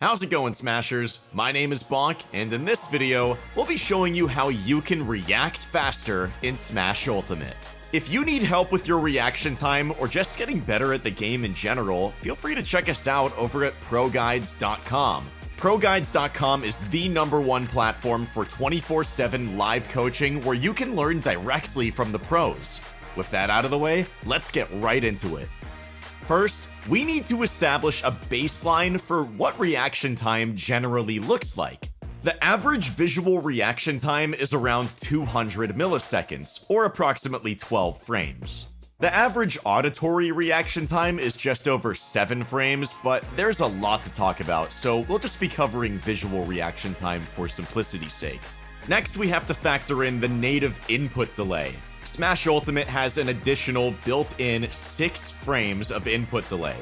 How's it going Smashers? My name is Bonk and in this video, we'll be showing you how you can react faster in Smash Ultimate. If you need help with your reaction time or just getting better at the game in general, feel free to check us out over at ProGuides.com. ProGuides.com is the number one platform for 24-7 live coaching where you can learn directly from the pros. With that out of the way, let's get right into it. First, we need to establish a baseline for what reaction time generally looks like. The average visual reaction time is around 200 milliseconds, or approximately 12 frames. The average auditory reaction time is just over 7 frames, but there's a lot to talk about, so we'll just be covering visual reaction time for simplicity's sake. Next, we have to factor in the native input delay. Smash Ultimate has an additional built-in 6 frames of input delay.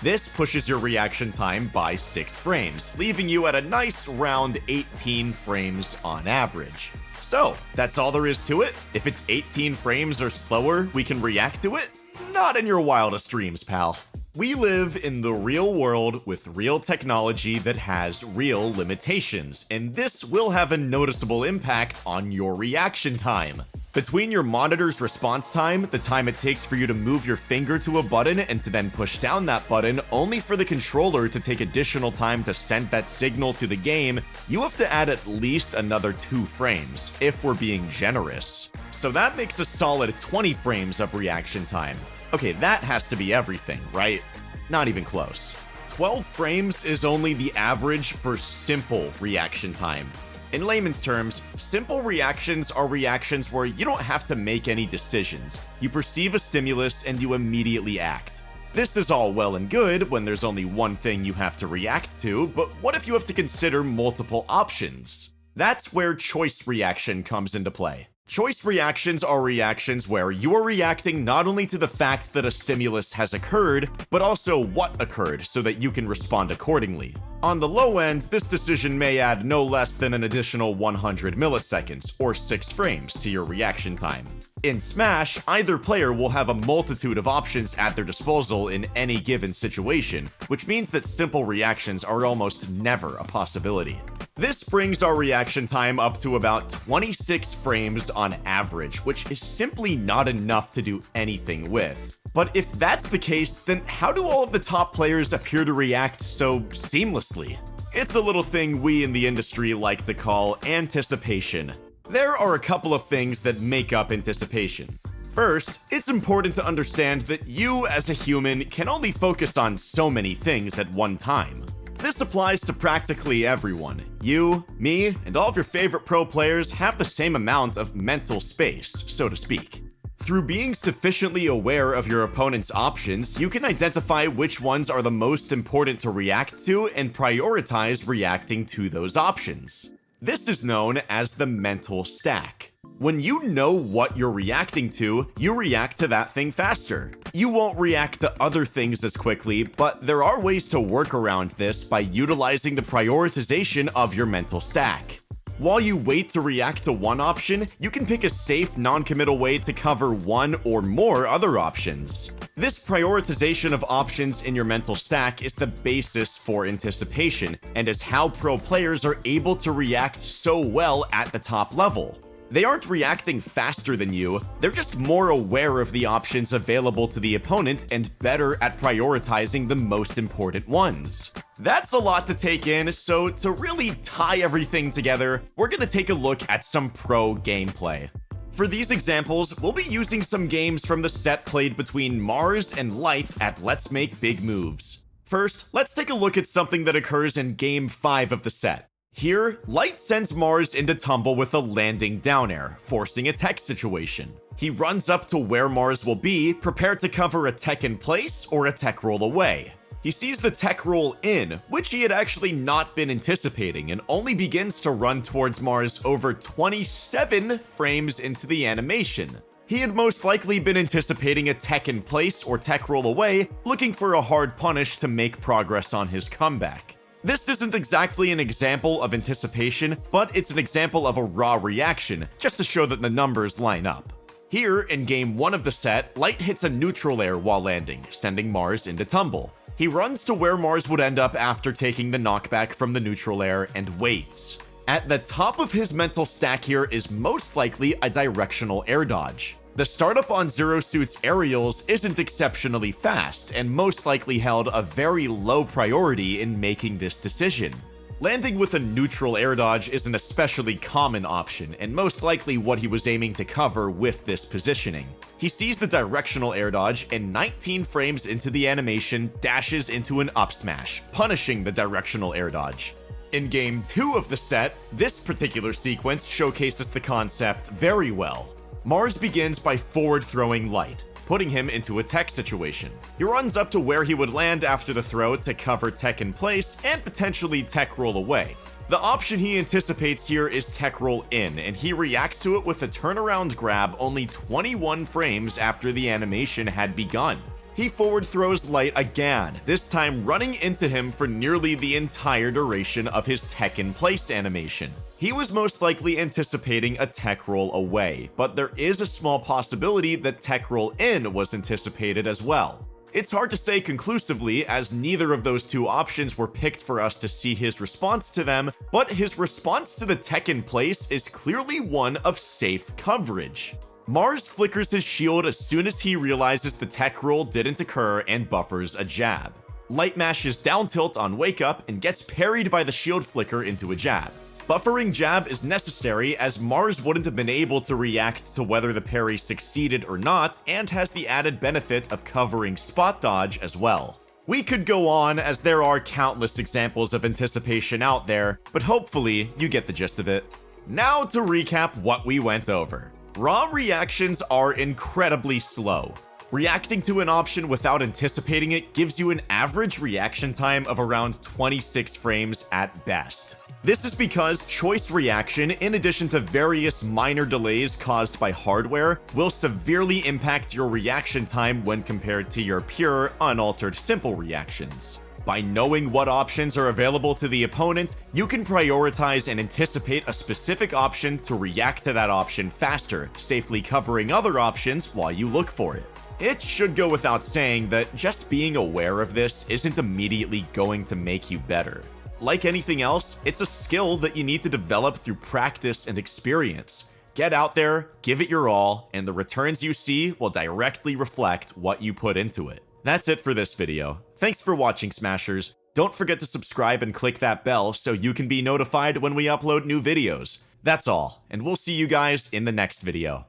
This pushes your reaction time by 6 frames, leaving you at a nice round 18 frames on average. So, that's all there is to it. If it's 18 frames or slower, we can react to it? Not in your wildest dreams, pal. We live in the real world with real technology that has real limitations, and this will have a noticeable impact on your reaction time. Between your monitor's response time, the time it takes for you to move your finger to a button and to then push down that button, only for the controller to take additional time to send that signal to the game, you have to add at least another 2 frames, if we're being generous. So that makes a solid 20 frames of reaction time. Okay, that has to be everything, right? Not even close. 12 frames is only the average for simple reaction time. In layman's terms, simple reactions are reactions where you don't have to make any decisions. You perceive a stimulus and you immediately act. This is all well and good when there's only one thing you have to react to, but what if you have to consider multiple options? That's where choice reaction comes into play. Choice reactions are reactions where you are reacting not only to the fact that a stimulus has occurred, but also what occurred so that you can respond accordingly. On the low end, this decision may add no less than an additional 100 milliseconds, or 6 frames, to your reaction time. In Smash, either player will have a multitude of options at their disposal in any given situation, which means that simple reactions are almost never a possibility. This brings our reaction time up to about 26 frames on average, which is simply not enough to do anything with. But if that's the case, then how do all of the top players appear to react so seamlessly? It's a little thing we in the industry like to call anticipation. There are a couple of things that make up anticipation. First, it's important to understand that you as a human can only focus on so many things at one time. This applies to practically everyone. You, me, and all of your favorite pro players have the same amount of mental space, so to speak. Through being sufficiently aware of your opponent's options, you can identify which ones are the most important to react to and prioritize reacting to those options. This is known as the mental stack. When you know what you're reacting to, you react to that thing faster. You won't react to other things as quickly, but there are ways to work around this by utilizing the prioritization of your mental stack. While you wait to react to one option, you can pick a safe, non-committal way to cover one or more other options. This prioritization of options in your mental stack is the basis for anticipation, and is how pro players are able to react so well at the top level. They aren't reacting faster than you, they're just more aware of the options available to the opponent and better at prioritizing the most important ones. That's a lot to take in, so to really tie everything together, we're gonna take a look at some pro gameplay. For these examples, we'll be using some games from the set played between Marss and Light at Let's Make Big Moves. First, let's take a look at something that occurs in Game 5 of the set. Here, Light sends Marss into tumble with a landing down air, forcing a tech situation. He runs up to where Marss will be, prepared to cover a tech in place or a tech roll away. He sees the tech roll in, which he had actually not been anticipating, and only begins to run towards Marss over 27 frames into the animation. He had most likely been anticipating a tech in place or tech roll away, looking for a hard punish to make progress on his comeback. This isn't exactly an example of anticipation, but it's an example of a raw reaction, just to show that the numbers line up. Here, in game 1 of the set, Light hits a neutral air while landing, sending Marss into tumble. He runs to where Marss would end up after taking the knockback from the neutral air and waits. At the top of his mental stack here is most likely a directional air dodge. The startup on Zero Suit's aerials isn't exceptionally fast, and most likely held a very low priority in making this decision. Landing with a neutral air dodge is an especially common option, and most likely what he was aiming to cover with this positioning. He sees the directional air dodge, and 19 frames into the animation, dashes into an up smash, punishing the directional air dodge. In game 2 of the set, this particular sequence showcases the concept very well. Marss begins by forward throwing Light, putting him into a tech situation. He runs up to where he would land after the throw to cover tech in place and potentially tech roll away. The option he anticipates here is tech roll in, and he reacts to it with a turnaround grab only 21 frames after the animation had begun. He forward throws Light again, this time running into him for nearly the entire duration of his tech in place animation. He was most likely anticipating a tech roll away, but there is a small possibility that tech roll in was anticipated as well. It's hard to say conclusively as neither of those two options were picked for us to see his response to them, but his response to the tech in place is clearly one of safe coverage. Marss flickers his shield as soon as he realizes the tech roll didn't occur and buffers a jab. Light mashes down tilt on wake up and gets parried by the shield flicker into a jab. Buffering jab is necessary as Marss wouldn't have been able to react to whether the parry succeeded or not, and has the added benefit of covering spot dodge as well. We could go on as there are countless examples of anticipation out there, but hopefully you get the gist of it. Now to recap what we went over. Raw reactions are incredibly slow. Reacting to an option without anticipating it gives you an average reaction time of around 26 frames at best. This is because choice reaction, in addition to various minor delays caused by hardware, will severely impact your reaction time when compared to your pure, unaltered simple reactions. By knowing what options are available to the opponent, you can prioritize and anticipate a specific option to react to that option faster, safely covering other options while you look for it. It should go without saying that just being aware of this isn't immediately going to make you better. Like anything else, it's a skill that you need to develop through practice and experience. Get out there, give it your all, and the returns you see will directly reflect what you put into it. That's it for this video. Thanks for watching, Smashers. Don't forget to subscribe and click that bell so you can be notified when we upload new videos. That's all, and we'll see you guys in the next video.